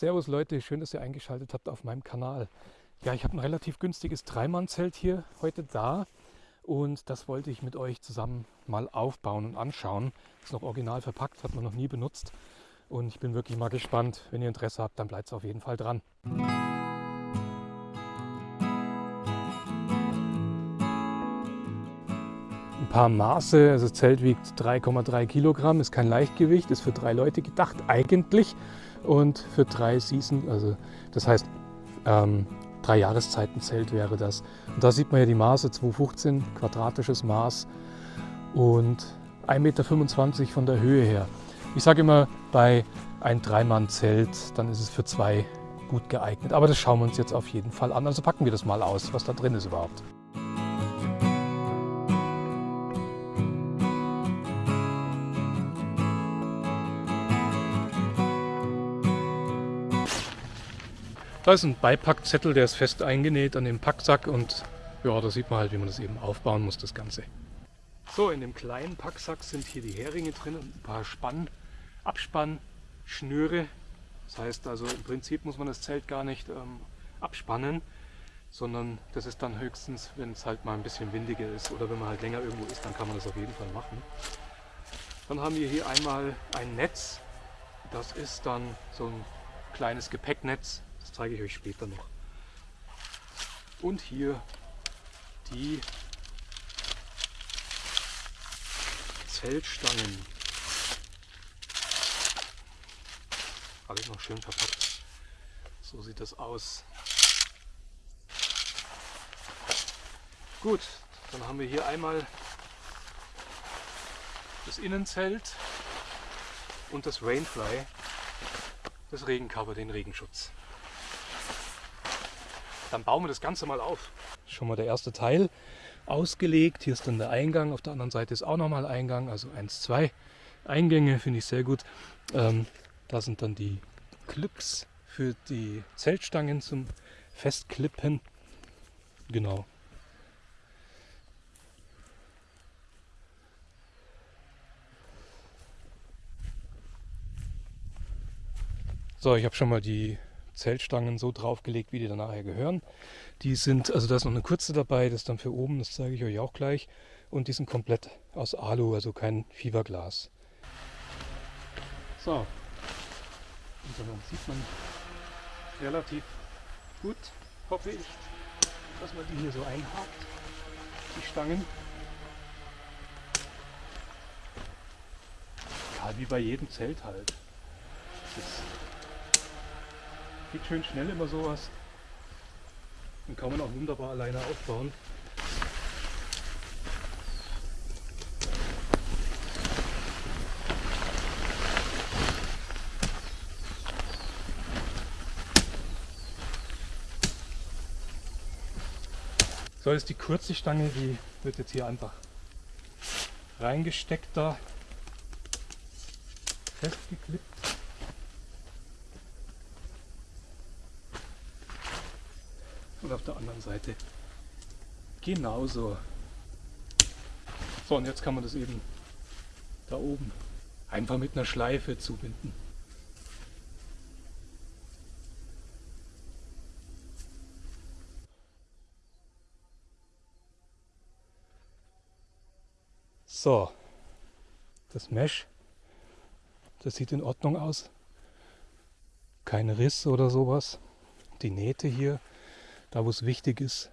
Servus Leute, schön, dass ihr eingeschaltet habt auf meinem Kanal. Ja, ich habe ein relativ günstiges Dreimannzelt hier heute da und das wollte ich mit euch zusammen mal aufbauen und anschauen. Ist noch original verpackt, hat man noch nie benutzt und ich bin wirklich mal gespannt. Wenn ihr Interesse habt, dann bleibt es auf jeden Fall dran. Ein paar Maße, also das Zelt wiegt 3,3 Kilogramm, ist kein Leichtgewicht, ist für drei Leute gedacht eigentlich und für drei Season, also das heißt ähm, drei Jahreszeiten Zelt wäre das. Und da sieht man ja die Maße, 2,15 quadratisches Maß und 1,25 Meter von der Höhe her. Ich sage immer, bei ein Dreimann-Zelt, dann ist es für zwei gut geeignet. Aber das schauen wir uns jetzt auf jeden Fall an. Also packen wir das mal aus, was da drin ist überhaupt. Da ist ein Beipackzettel, der ist fest eingenäht an dem Packsack und ja, da sieht man halt, wie man das eben aufbauen muss, das Ganze. So, in dem kleinen Packsack sind hier die Heringe drin und ein paar Spann, Abspannschnüre. Das heißt also, im Prinzip muss man das Zelt gar nicht ähm, abspannen, sondern das ist dann höchstens, wenn es halt mal ein bisschen windiger ist oder wenn man halt länger irgendwo ist, dann kann man das auf jeden Fall machen. Dann haben wir hier einmal ein Netz. Das ist dann so ein kleines Gepäcknetz, das zeige ich euch später noch. Und hier die Zeltstangen. Alles noch schön verpackt. So sieht das aus. Gut, dann haben wir hier einmal das Innenzelt und das Rainfly, das Regencover, den Regenschutz. Dann bauen wir das Ganze mal auf. Schon mal der erste Teil ausgelegt. Hier ist dann der Eingang. Auf der anderen Seite ist auch nochmal Eingang. Also eins, zwei Eingänge finde ich sehr gut. Ähm, da sind dann die Clips für die Zeltstangen zum Festklippen. Genau. So, ich habe schon mal die Zeltstangen so draufgelegt, wie die dann nachher gehören. Die sind, also da ist noch eine kurze dabei, das ist dann für oben, das zeige ich euch auch gleich. Und die sind komplett aus Alu, also kein Fiberglas. So, und dann sieht man relativ gut, hoffe ich, dass man die hier so einhakt, die Stangen. Ja, wie bei jedem Zelt halt. Das ist Geht schön schnell immer sowas. Und kann man auch wunderbar alleine aufbauen. So ist die kurze Stange, die wird jetzt hier einfach reingesteckt da, festgeklippt. Und auf der anderen Seite genauso. So, und jetzt kann man das eben da oben einfach mit einer Schleife zubinden. So, das Mesh, das sieht in Ordnung aus. Kein Riss oder sowas. Die Nähte hier da wo es wichtig ist,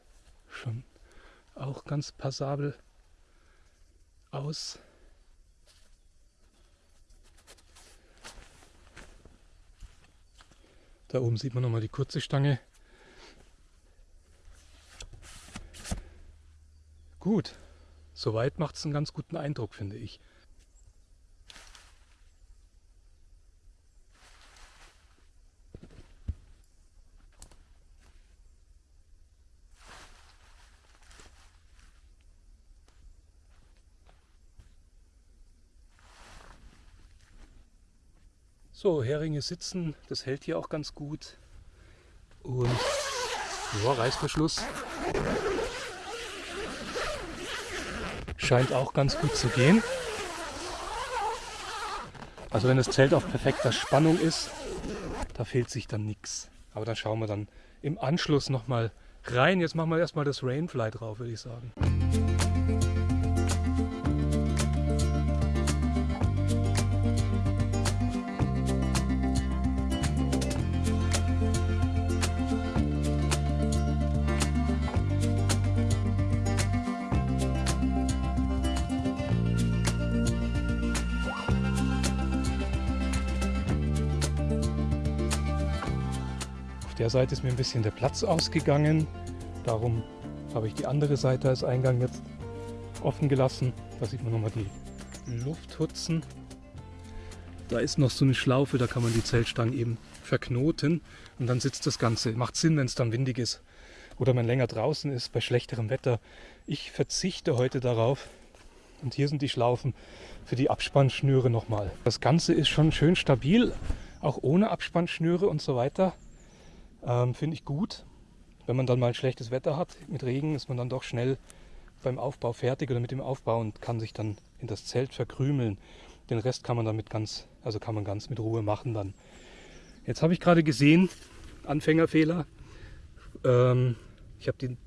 schon auch ganz passabel aus. Da oben sieht man nochmal die kurze Stange. Gut, soweit macht es einen ganz guten Eindruck, finde ich. So, Heringe sitzen, das hält hier auch ganz gut. Und ja, Reißverschluss scheint auch ganz gut zu gehen. Also wenn das Zelt auf perfekter Spannung ist, da fehlt sich dann nichts. Aber dann schauen wir dann im Anschluss nochmal rein. Jetzt machen wir erstmal das Rainfly drauf, würde ich sagen. Der Seite ist mir ein bisschen der Platz ausgegangen. Darum habe ich die andere Seite als Eingang jetzt offen gelassen. Da sieht man nochmal die Lufthutzen. Da ist noch so eine Schlaufe, da kann man die Zeltstangen eben verknoten und dann sitzt das Ganze. Macht Sinn, wenn es dann windig ist oder man länger draußen ist bei schlechterem Wetter. Ich verzichte heute darauf. Und hier sind die Schlaufen für die Abspannschnüre nochmal. Das Ganze ist schon schön stabil, auch ohne Abspannschnüre und so weiter. Ähm, Finde ich gut. Wenn man dann mal schlechtes Wetter hat mit Regen, ist man dann doch schnell beim Aufbau fertig oder mit dem Aufbau und kann sich dann in das Zelt verkrümeln. Den Rest kann man damit ganz, also kann man ganz mit Ruhe machen dann. Jetzt habe ich gerade gesehen, Anfängerfehler. Ähm, ich habe den,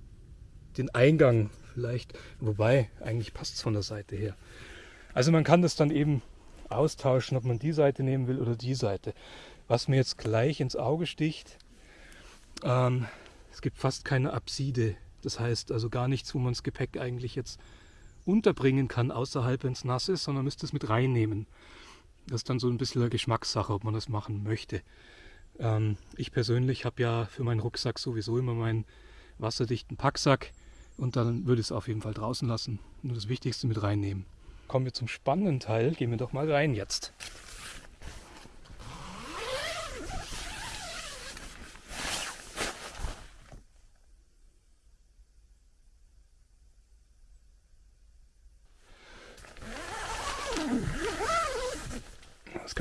den Eingang vielleicht, wobei eigentlich passt es von der Seite her. Also man kann das dann eben austauschen, ob man die Seite nehmen will oder die Seite. Was mir jetzt gleich ins Auge sticht, ähm, es gibt fast keine Apside. Das heißt also gar nichts, wo man das Gepäck eigentlich jetzt unterbringen kann außerhalb, wenn es nass ist, sondern müsste es mit reinnehmen. Das ist dann so ein bisschen eine Geschmackssache, ob man das machen möchte. Ähm, ich persönlich habe ja für meinen Rucksack sowieso immer meinen wasserdichten Packsack und dann würde ich es auf jeden Fall draußen lassen. Nur das Wichtigste mit reinnehmen. Kommen wir zum spannenden Teil. Gehen wir doch mal rein jetzt.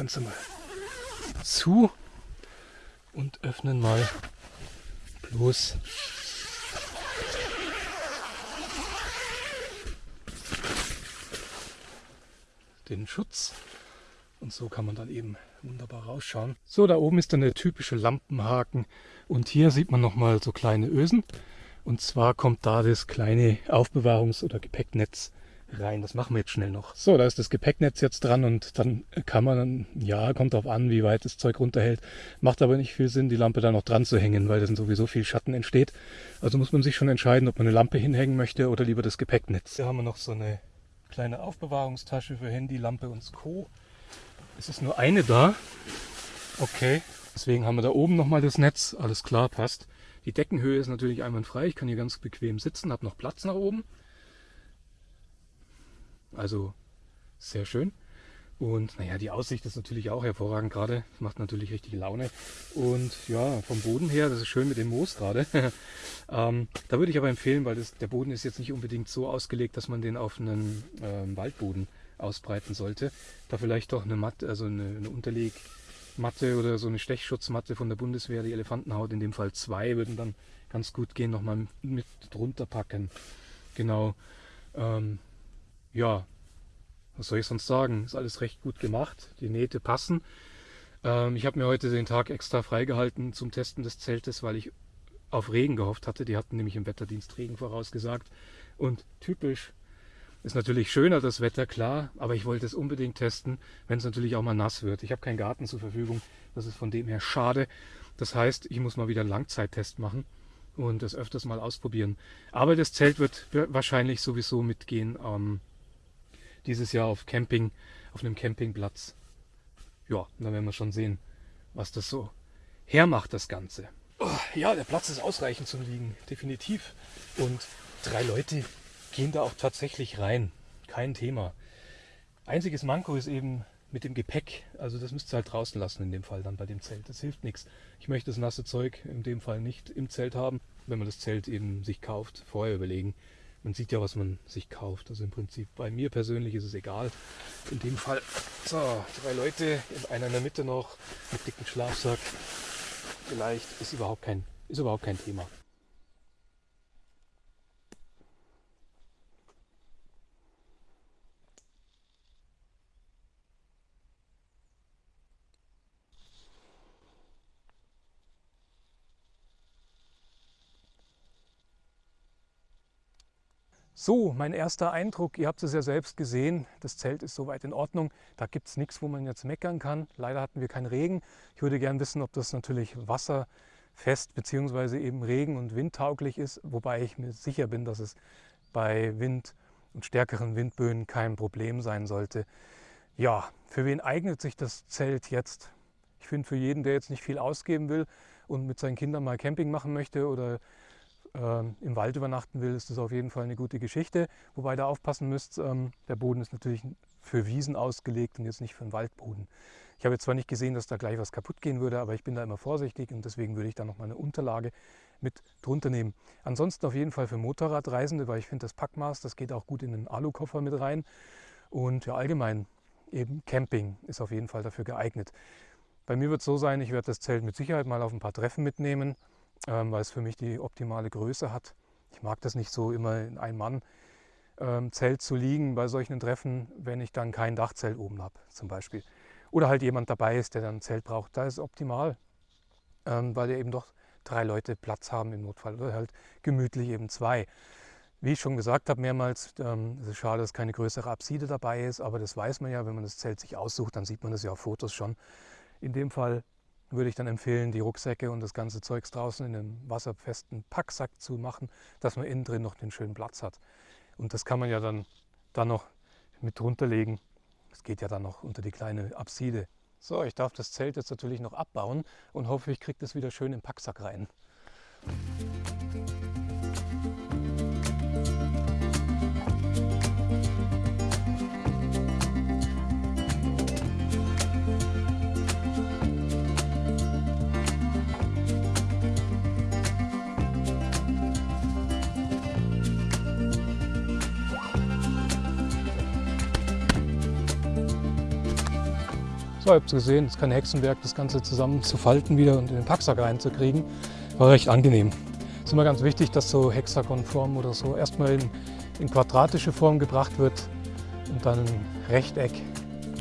Ganze mal zu und öffnen mal bloß den Schutz. Und so kann man dann eben wunderbar rausschauen. So, da oben ist dann der typische Lampenhaken. Und hier sieht man nochmal so kleine Ösen. Und zwar kommt da das kleine Aufbewahrungs- oder Gepäcknetz rein. Das machen wir jetzt schnell noch. So, da ist das Gepäcknetz jetzt dran und dann kann man, ja, kommt darauf an, wie weit das Zeug runterhält. Macht aber nicht viel Sinn, die Lampe da noch dran zu hängen, weil dann sowieso viel Schatten entsteht. Also muss man sich schon entscheiden, ob man eine Lampe hinhängen möchte oder lieber das Gepäcknetz. Hier haben wir noch so eine kleine Aufbewahrungstasche für Handy, Lampe und Co. Es ist nur eine da. Okay. Deswegen haben wir da oben nochmal das Netz. Alles klar, passt. Die Deckenhöhe ist natürlich einwandfrei. Ich kann hier ganz bequem sitzen, habe noch Platz nach oben. Also sehr schön. Und naja, die Aussicht ist natürlich auch hervorragend gerade. Macht natürlich richtig Laune. Und ja, vom Boden her, das ist schön mit dem Moos gerade. ähm, da würde ich aber empfehlen, weil das, der Boden ist jetzt nicht unbedingt so ausgelegt, dass man den auf einen ähm, Waldboden ausbreiten sollte. Da vielleicht doch eine Matte, also eine, eine Unterlegmatte oder so eine Stechschutzmatte von der Bundeswehr, die Elefantenhaut, in dem Fall zwei, würden dann ganz gut gehen, nochmal mit drunter packen. Genau. Ähm, ja, was soll ich sonst sagen? Ist alles recht gut gemacht. Die Nähte passen. Ähm, ich habe mir heute den Tag extra freigehalten zum Testen des Zeltes, weil ich auf Regen gehofft hatte. Die hatten nämlich im Wetterdienst Regen vorausgesagt. Und typisch ist natürlich schöner das Wetter, klar, aber ich wollte es unbedingt testen, wenn es natürlich auch mal nass wird. Ich habe keinen Garten zur Verfügung. Das ist von dem her schade. Das heißt, ich muss mal wieder einen Langzeittest machen und das öfters mal ausprobieren. Aber das Zelt wird wahrscheinlich sowieso mitgehen. Ähm, dieses Jahr auf Camping, auf einem Campingplatz. Ja, dann werden wir schon sehen, was das so hermacht, das Ganze. Oh, ja, der Platz ist ausreichend zum Liegen, definitiv. Und drei Leute gehen da auch tatsächlich rein. Kein Thema. Einziges Manko ist eben mit dem Gepäck. Also das müsst ihr halt draußen lassen in dem Fall dann bei dem Zelt. Das hilft nichts. Ich möchte das nasse Zeug in dem Fall nicht im Zelt haben. Wenn man das Zelt eben sich kauft, vorher überlegen, man sieht ja, was man sich kauft. Also im Prinzip bei mir persönlich ist es egal. In dem Fall, so, drei Leute, einer in der Mitte noch mit dicken Schlafsack. Vielleicht ist überhaupt kein, ist überhaupt kein Thema. So, mein erster Eindruck, ihr habt es ja selbst gesehen, das Zelt ist soweit in Ordnung. Da gibt es nichts, wo man jetzt meckern kann. Leider hatten wir keinen Regen. Ich würde gerne wissen, ob das natürlich wasserfest bzw. eben regen- und windtauglich ist, wobei ich mir sicher bin, dass es bei Wind und stärkeren Windböen kein Problem sein sollte. Ja, für wen eignet sich das Zelt jetzt? Ich finde, für jeden, der jetzt nicht viel ausgeben will und mit seinen Kindern mal Camping machen möchte oder ähm, im Wald übernachten will, ist das auf jeden Fall eine gute Geschichte. Wobei da aufpassen müsst, ähm, der Boden ist natürlich für Wiesen ausgelegt und jetzt nicht für einen Waldboden. Ich habe jetzt zwar nicht gesehen, dass da gleich was kaputt gehen würde, aber ich bin da immer vorsichtig und deswegen würde ich da noch mal eine Unterlage mit drunter nehmen. Ansonsten auf jeden Fall für Motorradreisende, weil ich finde das Packmaß, das geht auch gut in den Alukoffer mit rein. Und ja, allgemein eben Camping ist auf jeden Fall dafür geeignet. Bei mir wird es so sein, ich werde das Zelt mit Sicherheit mal auf ein paar Treffen mitnehmen ähm, weil es für mich die optimale Größe hat. Ich mag das nicht so immer in ein Mann ähm, Zelt zu liegen bei solchen Treffen, wenn ich dann kein Dachzelt oben habe zum Beispiel. Oder halt jemand dabei ist, der dann ein Zelt braucht. Da ist es optimal, ähm, weil eben doch drei Leute Platz haben im Notfall oder halt gemütlich eben zwei. Wie ich schon gesagt habe mehrmals, ähm, es ist schade, dass keine größere Apside dabei ist, aber das weiß man ja, wenn man das Zelt sich aussucht, dann sieht man das ja auf Fotos schon. In dem Fall würde ich dann empfehlen, die Rucksäcke und das ganze Zeugs draußen in einem wasserfesten Packsack zu machen, dass man innen drin noch den schönen Platz hat. Und das kann man ja dann, dann noch mit drunter legen. Das geht ja dann noch unter die kleine Apside. So, ich darf das Zelt jetzt natürlich noch abbauen und hoffe, ich kriege das wieder schön im Packsack rein. Ihr habt es gesehen, es ist kein Hexenwerk, das Ganze zusammen zu falten wieder und in den Packsack reinzukriegen. War recht angenehm. Es ist immer ganz wichtig, dass so Hexagonform oder so erstmal in, in quadratische Form gebracht wird und dann ein Rechteck.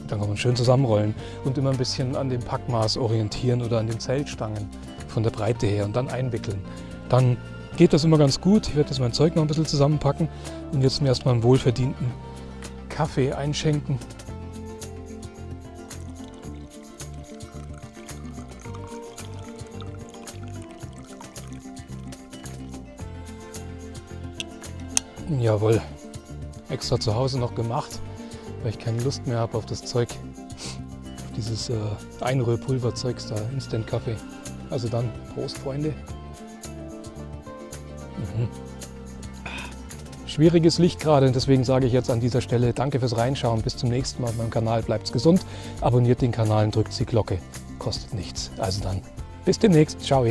Dann kann man schön zusammenrollen und immer ein bisschen an dem Packmaß orientieren oder an den Zeltstangen von der Breite her und dann einwickeln. Dann geht das immer ganz gut. Ich werde jetzt mein Zeug noch ein bisschen zusammenpacken und jetzt mir erstmal einen wohlverdienten Kaffee einschenken. Jawohl, extra zu Hause noch gemacht, weil ich keine Lust mehr habe auf das Zeug, auf dieses äh, Einrührpulverzeugs da, Instant Kaffee. Also dann, Prost Freunde. Mhm. Schwieriges Licht gerade, deswegen sage ich jetzt an dieser Stelle Danke fürs Reinschauen. Bis zum nächsten Mal auf meinem Kanal. Bleibt's gesund, abonniert den Kanal und drückt die Glocke. Kostet nichts. Also dann, bis demnächst. Ciao.